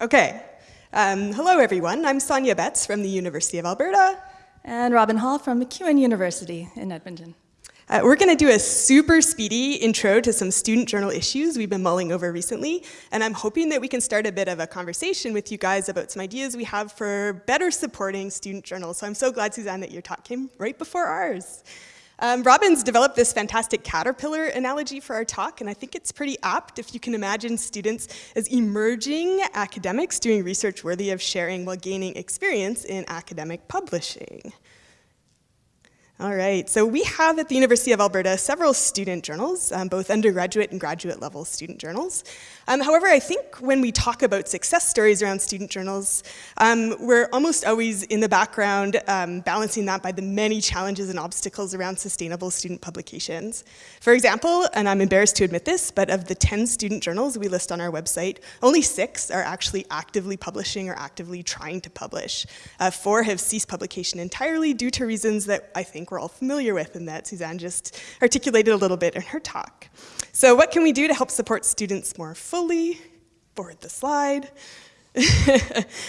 Okay. Um, hello, everyone. I'm Sonia Betts from the University of Alberta. And Robin Hall from MacEwan University in Edmonton. Uh, we're going to do a super speedy intro to some student journal issues we've been mulling over recently, and I'm hoping that we can start a bit of a conversation with you guys about some ideas we have for better supporting student journals. So I'm so glad, Suzanne, that your talk came right before ours. Um, Robin's developed this fantastic caterpillar analogy for our talk, and I think it's pretty apt if you can imagine students as emerging academics doing research worthy of sharing while gaining experience in academic publishing. All right, so we have at the University of Alberta several student journals, um, both undergraduate and graduate level student journals. Um, however, I think when we talk about success stories around student journals, um, we're almost always in the background um, balancing that by the many challenges and obstacles around sustainable student publications. For example, and I'm embarrassed to admit this, but of the 10 student journals we list on our website, only six are actually actively publishing or actively trying to publish. Uh, four have ceased publication entirely due to reasons that I think we're all familiar with and that Suzanne just articulated a little bit in her talk. So what can we do to help support students more fully? Forward the slide.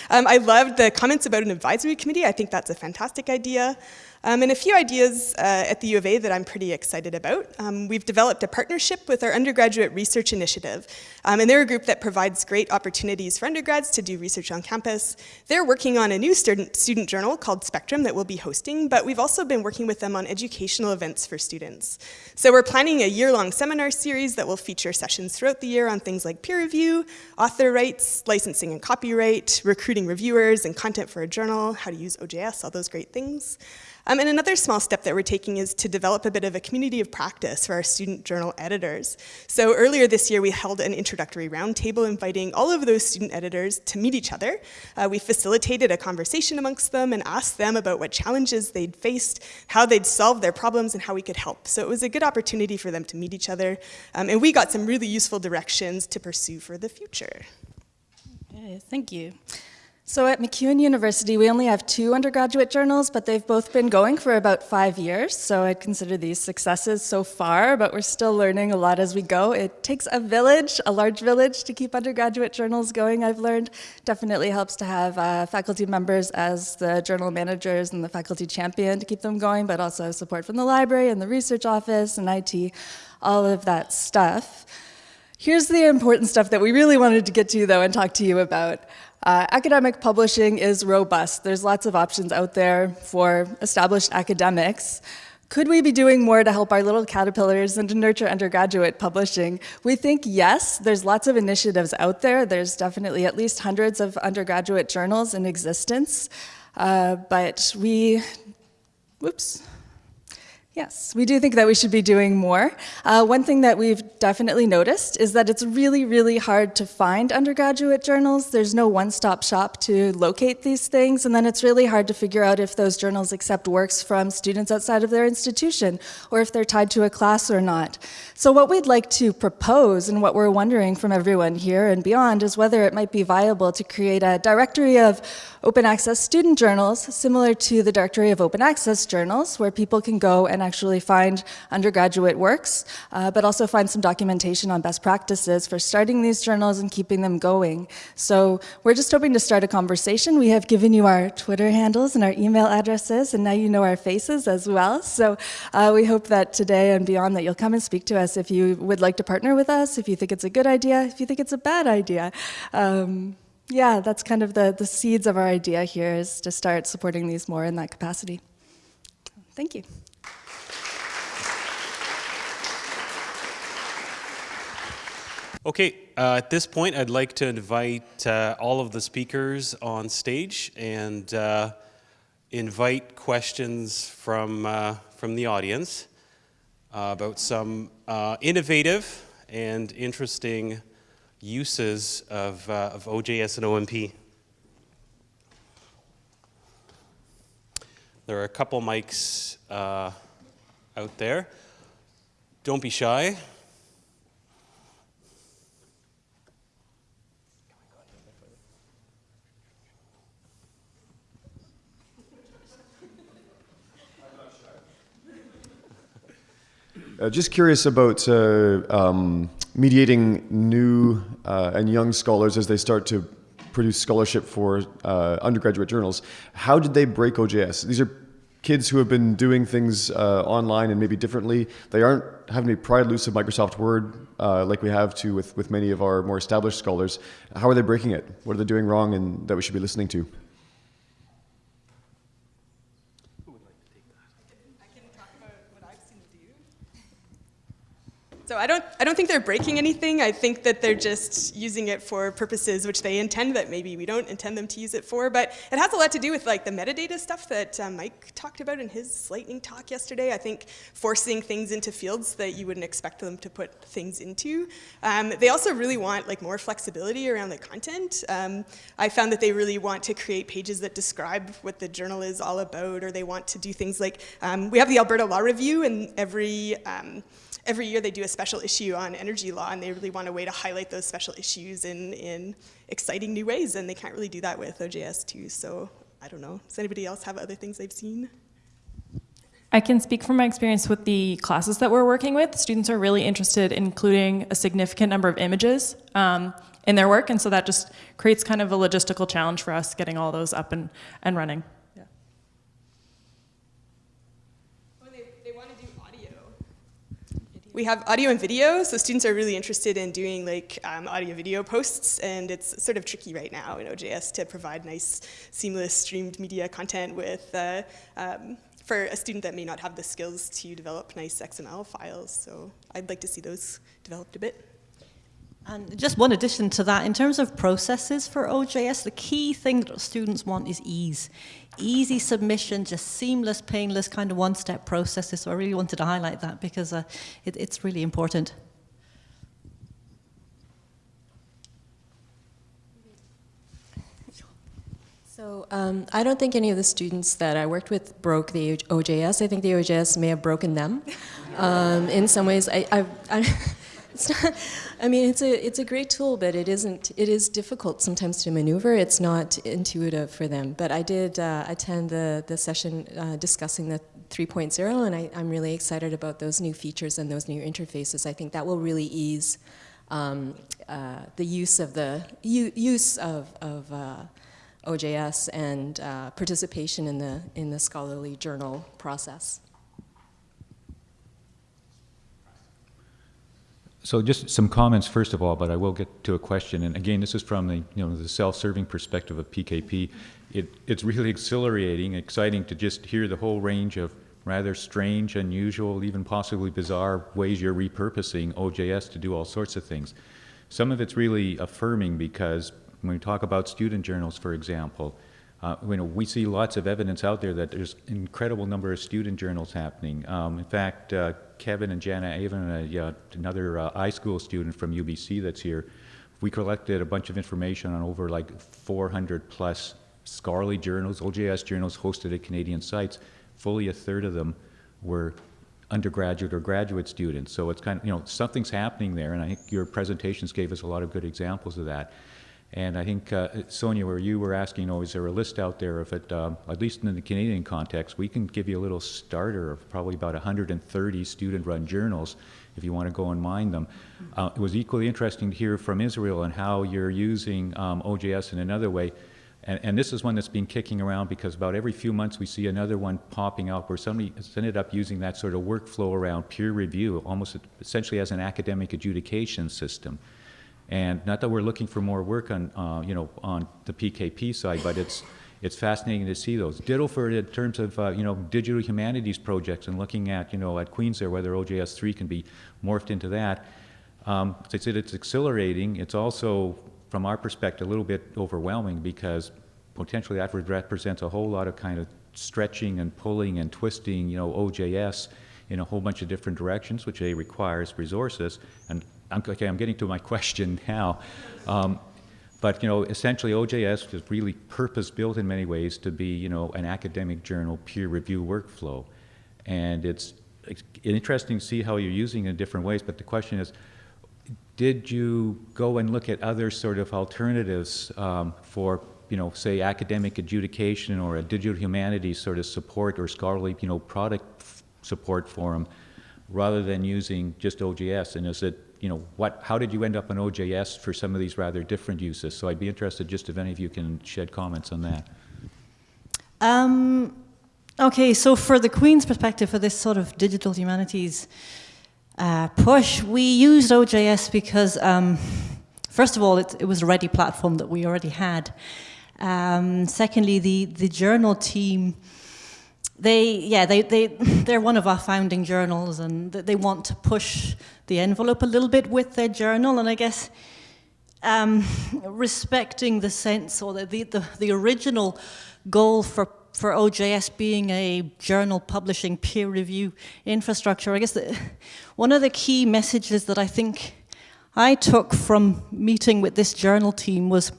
um, I loved the comments about an advisory committee. I think that's a fantastic idea. Um, and a few ideas uh, at the U of A that I'm pretty excited about. Um, we've developed a partnership with our undergraduate research initiative, um, and they're a group that provides great opportunities for undergrads to do research on campus. They're working on a new student, student journal called Spectrum that we'll be hosting, but we've also been working with them on educational events for students. So we're planning a year-long seminar series that will feature sessions throughout the year on things like peer review, author rights, licensing and copyright, recruiting reviewers and content for a journal, how to use OJS, all those great things. Um, and another small step that we're taking is to develop a bit of a community of practice for our student journal editors. So earlier this year, we held an introductory roundtable inviting all of those student editors to meet each other. Uh, we facilitated a conversation amongst them and asked them about what challenges they'd faced, how they'd solved their problems, and how we could help. So it was a good opportunity for them to meet each other. Um, and we got some really useful directions to pursue for the future. Okay, thank you. So at MacEwan University, we only have two undergraduate journals, but they've both been going for about five years. So I'd consider these successes so far, but we're still learning a lot as we go. It takes a village, a large village, to keep undergraduate journals going, I've learned. Definitely helps to have uh, faculty members as the journal managers and the faculty champion to keep them going, but also support from the library and the research office and IT, all of that stuff. Here's the important stuff that we really wanted to get to, though, and talk to you about. Uh, academic publishing is robust. There's lots of options out there for established academics. Could we be doing more to help our little caterpillars and to nurture undergraduate publishing? We think yes, there's lots of initiatives out there. There's definitely at least hundreds of undergraduate journals in existence. Uh, but we, whoops, Yes, we do think that we should be doing more. Uh, one thing that we've definitely noticed is that it's really, really hard to find undergraduate journals. There's no one-stop shop to locate these things, and then it's really hard to figure out if those journals accept works from students outside of their institution, or if they're tied to a class or not. So what we'd like to propose, and what we're wondering from everyone here and beyond, is whether it might be viable to create a directory of open access student journals, similar to the directory of open access journals, where people can go and actually find undergraduate works, uh, but also find some documentation on best practices for starting these journals and keeping them going. So we're just hoping to start a conversation. We have given you our Twitter handles and our email addresses, and now you know our faces as well. So uh, we hope that today and beyond that you'll come and speak to us if you would like to partner with us, if you think it's a good idea, if you think it's a bad idea. Um, yeah, that's kind of the, the seeds of our idea here is to start supporting these more in that capacity. Thank you. Okay, uh, at this point, I'd like to invite uh, all of the speakers on stage and uh, invite questions from, uh, from the audience uh, about some uh, innovative and interesting uses of, of OJS and OMP. There are a couple mics out there. Don't be shy. Uh, just curious about uh, um, mediating new uh, and young scholars as they start to produce scholarship for uh, undergraduate journals. How did they break OJS? These are kids who have been doing things uh, online and maybe differently. They aren't having to pry loose of Microsoft Word uh, like we have to with, with many of our more established scholars. How are they breaking it? What are they doing wrong and that we should be listening to? So I don't, I don't think they're breaking anything. I think that they're just using it for purposes which they intend that maybe we don't intend them to use it for. But it has a lot to do with like the metadata stuff that um, Mike talked about in his lightning talk yesterday. I think forcing things into fields that you wouldn't expect them to put things into. Um, they also really want like more flexibility around the content. Um, I found that they really want to create pages that describe what the journal is all about, or they want to do things like um, we have the Alberta Law Review, and every um, every year they do a special issue on energy law and they really want a way to highlight those special issues in, in exciting new ways and they can't really do that with OJS 2. So I don't know. Does anybody else have other things they've seen? I can speak from my experience with the classes that we're working with. Students are really interested in including a significant number of images um, in their work, and so that just creates kind of a logistical challenge for us getting all those up and, and running. We have audio and video, so students are really interested in doing like um, audio video posts, and it's sort of tricky right now in OJS to provide nice, seamless streamed media content with uh, um, for a student that may not have the skills to develop nice XML files. So I'd like to see those developed a bit. And just one addition to that, in terms of processes for OJS, the key thing that students want is ease. Easy submission, just seamless, painless, kind of one-step processes. So I really wanted to highlight that because uh, it, it's really important. So um, I don't think any of the students that I worked with broke the OJS. I think the OJS may have broken them. Um, in some ways, I, I, I It's not, I mean, it's a, it's a great tool, but it isn't, it is difficult sometimes to maneuver. It's not intuitive for them. But I did uh, attend the, the session uh, discussing the 3.0, and I, am really excited about those new features and those new interfaces. I think that will really ease um, uh, the use of the use of, of uh, OJS and uh, participation in the, in the scholarly journal process. So just some comments first of all, but I will get to a question. And again, this is from the you know the self-serving perspective of PKP. It, it's really exhilarating, exciting to just hear the whole range of rather strange, unusual, even possibly bizarre ways you're repurposing OJS to do all sorts of things. Some of it's really affirming because when we talk about student journals, for example, uh, you know, we see lots of evidence out there that there's incredible number of student journals happening. Um, in fact, uh, Kevin and Jana Avon, uh, another uh, iSchool student from UBC that's here, we collected a bunch of information on over like 400 plus scholarly journals, OJS journals hosted at Canadian sites. Fully a third of them were undergraduate or graduate students. So it's kind of, you know, something's happening there, and I think your presentations gave us a lot of good examples of that. And I think, uh, Sonia, where you were asking, oh, is there a list out there of it, um, at least in the Canadian context, we can give you a little starter of probably about 130 student-run journals if you want to go and mine them. Uh, it was equally interesting to hear from Israel and how you're using um, OJS in another way. And, and, this is one that's been kicking around because about every few months we see another one popping up where somebody has ended up using that sort of workflow around peer review, almost essentially as an academic adjudication system. And not that we're looking for more work on, uh, you know, on the PKP side, but it's, it's fascinating to see those. Ditto for in terms of, uh, you know, digital humanities projects and looking at, you know, at Queen's there, whether OJS 3 can be morphed into that. Um, as I said, it's exhilarating. It's also, from our perspective, a little bit overwhelming because potentially that represents a whole lot of kind of stretching and pulling and twisting, you know, OJS in a whole bunch of different directions, which A requires resources, and I'm, okay, I'm getting to my question now. Um, but you know, essentially, OJS is really purpose-built in many ways to be, you know, an academic journal peer review workflow, and it's, it's interesting to see how you're using it in different ways. But the question is, did you go and look at other sort of alternatives um, for, you know, say academic adjudication or a digital humanities sort of support or scholarly, you know, product support forum, rather than using just OJS? And is it you know, what, how did you end up on OJS for some of these rather different uses? So I'd be interested just if any of you can shed comments on that. Um, okay, so for the Queen's perspective, for this sort of digital humanities uh, push, we used OJS because, um, first of all, it, it, was a ready platform that we already had. Um, secondly, the, the journal team, they, yeah, they, they, they're one of our founding journals and they want to push the envelope a little bit with their journal. And I guess um, respecting the sense or the, the, the original goal for, for OJS being a journal publishing peer review infrastructure, I guess the, one of the key messages that I think I took from meeting with this journal team was,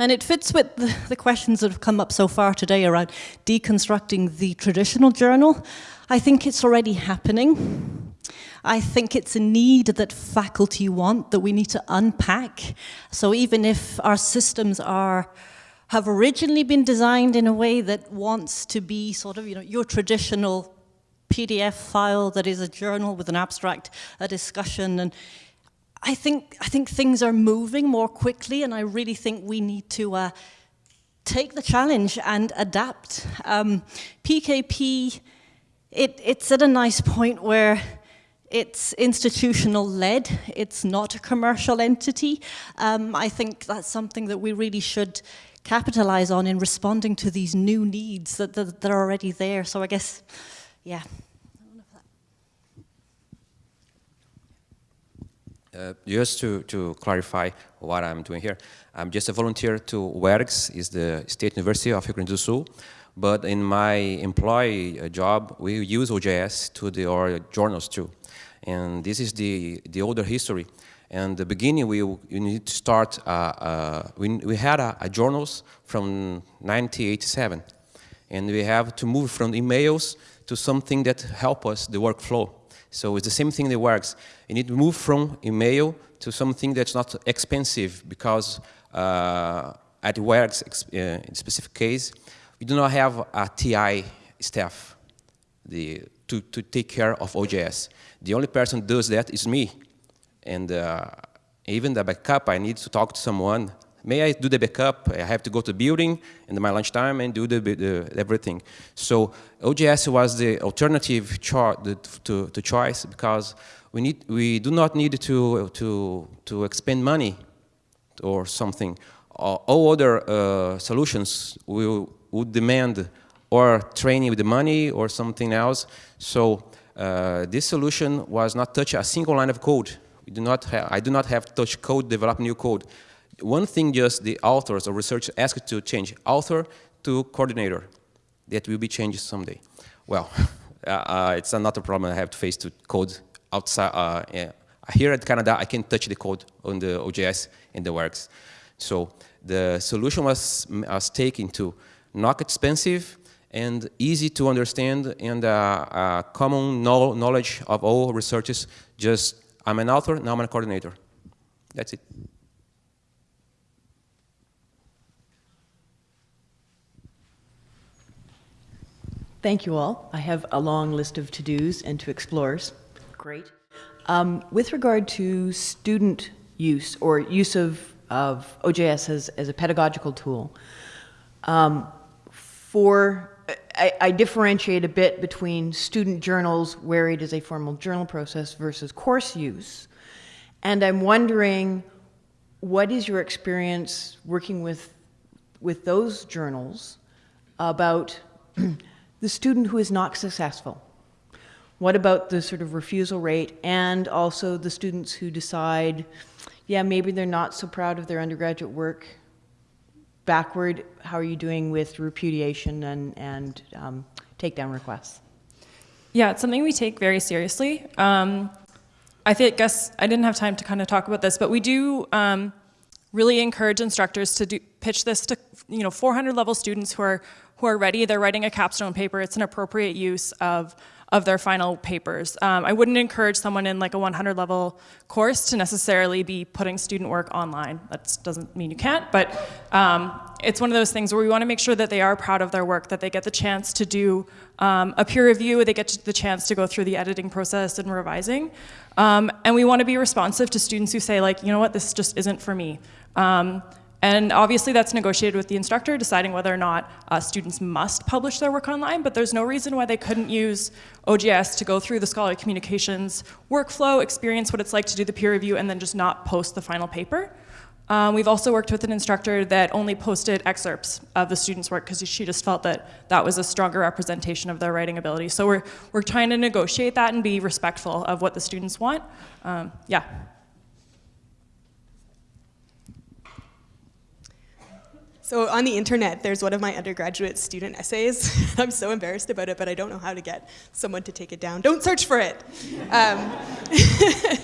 and it fits with the, questions that have come up so far today around deconstructing the traditional journal. I think it's already happening. I think it's a need that faculty want that we need to unpack. So even if our systems are have originally been designed in a way that wants to be sort of, you know, your traditional PDF file that is a journal with an abstract, a discussion, and I think, I think things are moving more quickly, and I really think we need to uh, take the challenge and adapt. Um, PKP, it, it's at a nice point where it's institutional led, it's not a commercial entity. Um, I think that's something that we really should capitalize on in responding to these new needs that, that, that are already there. So I guess, yeah. Uh, just to, to clarify what I'm doing here, I'm just a volunteer to UERGS, is the State University of Rio Grande do Sul, but in my employee uh, job, we use OJS to the, our journals too. And this is the, the older history. And the beginning, we, we need to start, uh, uh, we, we had a, a, journals from 1987. And we have to move from emails to something that help us, the workflow. So it's the same thing that works. You need to move from email to something that's not expensive because uh, at works, uh, in specific case, we do not have a TI staff the, to, to take care of OJS. The only person does that is me. And uh, even the backup, I need to talk to someone. May I do the backup? I have to go to the building in my lunchtime and do the, the everything. So OJS was the alternative to, to choice because we, need, we do not need to, to, to expend money or something. All other uh, solutions will, would demand or training with the money or something else. So uh, this solution was not touch a single line of code we do not I do not have touch code, develop new code. One thing just the authors or researchers asked to change author to coordinator. That will be changed someday. Well, uh, uh, it's another problem I have to face to code outside. Uh, yeah. Here at Canada, I can touch the code on the OJS and the works. So the solution was, was taken to not expensive and easy to understand and uh, uh, common knowledge of all researchers just I'm an author, now I'm a coordinator. That's it. Thank you all. I have a long list of to-dos and to explores. Great. Um, with regard to student use or use of, of OJS as, as a pedagogical tool, um, for I, I, differentiate a bit between student journals where it is a formal journal process versus course use. And I'm wondering, what is your experience working with, with those journals about the student who is not successful? What about the sort of refusal rate and also the students who decide, yeah, maybe they're not so proud of their undergraduate work backward, how are you doing with repudiation and, and um, takedown requests? Yeah, it's something we take very seriously. Um, I think, guess I didn't have time to kind of talk about this, but we do um, really encourage instructors to do, pitch this to you know 400 level students who are who are ready. They're writing a capstone paper. It's an appropriate use of of their final papers. Um, I wouldn't encourage someone in like a 100 level course to necessarily be putting student work online. That doesn't mean you can't, but um, it's one of those things where we want to make sure that they are proud of their work, that they get the chance to do um, a peer review, they get the chance to go through the editing process and revising. Um, and we want to be responsive to students who say like, you know what, this just isn't for me. Um, and obviously that's negotiated with the instructor, deciding whether or not uh, students must publish their work online, but there's no reason why they couldn't use OJS to go through the scholarly communications workflow, experience what it's like to do the peer review, and then just not post the final paper. Um, we've also worked with an instructor that only posted excerpts of the students' work because she just felt that that was a stronger representation of their writing ability. So we're, we're trying to negotiate that and be respectful of what the students want. Um, yeah. So on the internet, there's one of my undergraduate student essays. I'm so embarrassed about it, but I don't know how to get someone to take it down. Don't search for it. Um,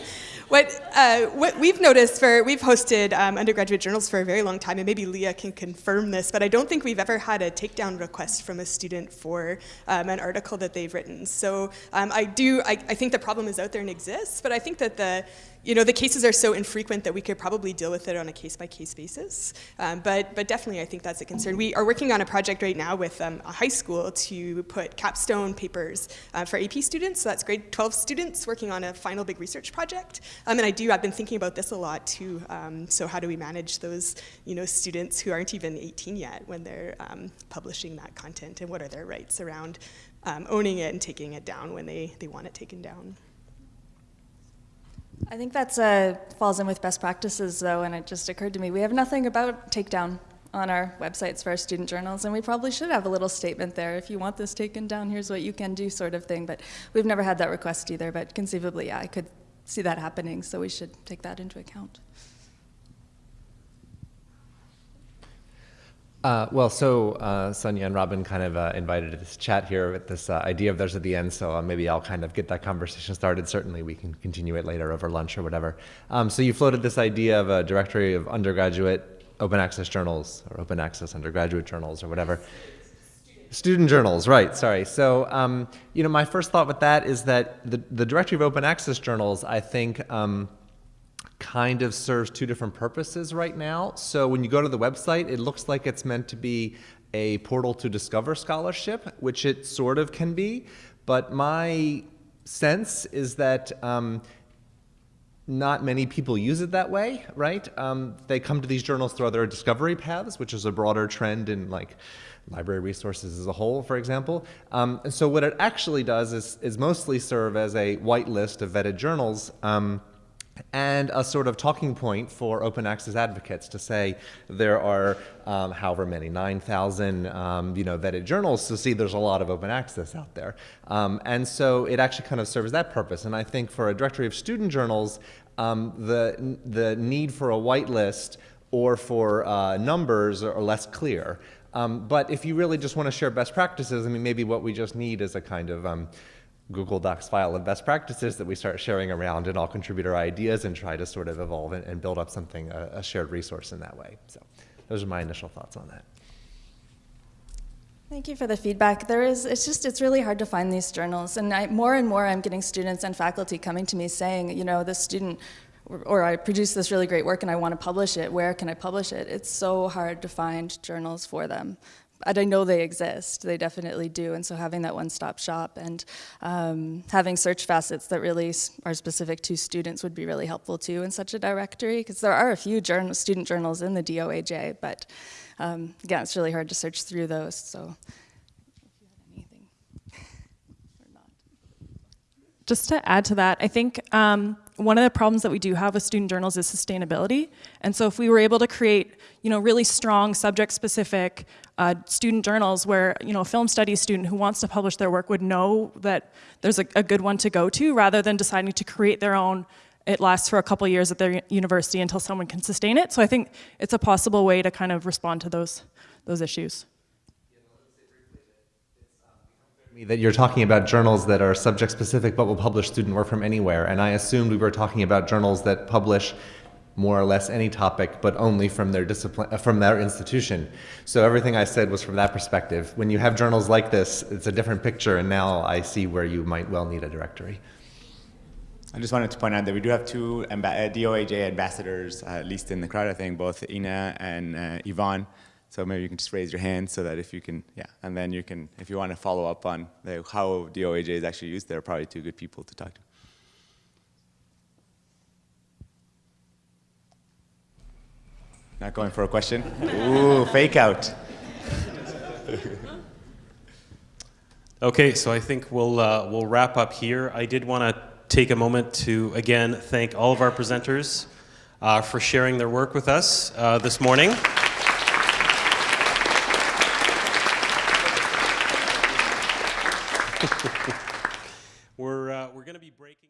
What, uh, what we've noticed for, we've hosted um, undergraduate journals for a very long time, and maybe Leah can confirm this, but I don't think we've ever had a takedown request from a student for um, an article that they've written. So um, I do, I, I think the problem is out there and exists, but I think that the, you know, the cases are so infrequent that we could probably deal with it on a case-by-case -case basis. Um, but, but definitely, I think that's a concern. We are working on a project right now with um, a high school to put capstone papers uh, for AP students. So that's grade 12 students working on a final big research project. Um, and I do, I've been thinking about this a lot too. Um, so how do we manage those, you know, students who aren't even 18 yet when they're um, publishing that content, and what are their rights around um, owning it and taking it down when they, they want it taken down? I think that uh, falls in with best practices, though, and it just occurred to me we have nothing about takedown on our websites for our student journals, and we probably should have a little statement there. If you want this taken down, here's what you can do, sort of thing. But we've never had that request either. But conceivably, yeah, I could see that happening, so we should take that into account. Uh, well, so uh, Sonia and Robin kind of uh, invited this chat here with this uh, idea of theirs at the end, so uh, maybe I'll kind of get that conversation started. Certainly, we can continue it later over lunch or whatever. Um, so you floated this idea of a directory of undergraduate open access journals or open access undergraduate journals or whatever. Student journals, right, sorry. So, um, you know, my first thought with that is that the, the directory of open access journals, I think, um, kind of serves two different purposes right now. So when you go to the website, it looks like it's meant to be a portal to discover scholarship, which it sort of can be. But my sense is that um, not many people use it that way, right? Um, they come to these journals through other discovery paths, which is a broader trend in like library resources as a whole, for example. Um, and so what it actually does is, is mostly serve as a whitelist of vetted journals um, and a sort of talking point for open access advocates to say there are um, however many 9,000 um, you know vetted journals to see there's a lot of open access out there. Um, and so it actually kind of serves that purpose. And I think for a directory of student journals um, the the need for a whitelist or for uh, numbers are less clear. Um, but if you really just want to share best practices I mean maybe what we just need is a kind of um, Google Docs file of best practices that we start sharing around and all contribute our ideas and try to sort of evolve and, and build up something, a, a, shared resource in that way. So those are my initial thoughts on that. Thank you for the feedback. There is, it's just, it's really hard to find these journals. And I, more and more I'm getting students and faculty coming to me saying, you know, this student, or, or I produce this really great work and I want to publish it. Where can I publish it? It's so hard to find journals for them and I know they exist, they definitely do, and so having that one-stop shop and um, having search facets that really are specific to students would be really helpful too in such a directory, because there are a few journal, student journals in the DOAJ, but um, again, it's really hard to search through those, so. Just to add to that, I think um, one of the problems that we do have with student journals is sustainability. And so if we were able to create, you know, really strong subject-specific uh, student journals where, you know, a film studies student who wants to publish their work would know that there's a, a good one to go to rather than deciding to create their own it lasts for a couple years at their university until someone can sustain it. So I think it's a possible way to kind of respond to those, those issues. That you're talking about journals that are subject specific but will publish student work from anywhere. And I assumed we were talking about journals that publish more or less any topic but only from their discipline uh, from their institution. So everything I said was from that perspective. When you have journals like this it's a different picture and now I see where you might well need a directory. I just wanted to point out that we do have two DOAJ ambassadors, uh, at least in the crowd, I think, both Ina and uh, Yvonne. So maybe you can just raise your hand so that if you can, yeah, and then you can, if you want to follow up on the, how the OAJ is actually used, there are probably two good people to talk to. Not going for a question? Ooh, fake out. Okay, so I think we'll, uh, we'll wrap up here. I did want to take a moment to, again, thank all of our presenters uh, for sharing their work with us uh, this morning. we're uh, we're going to be breaking.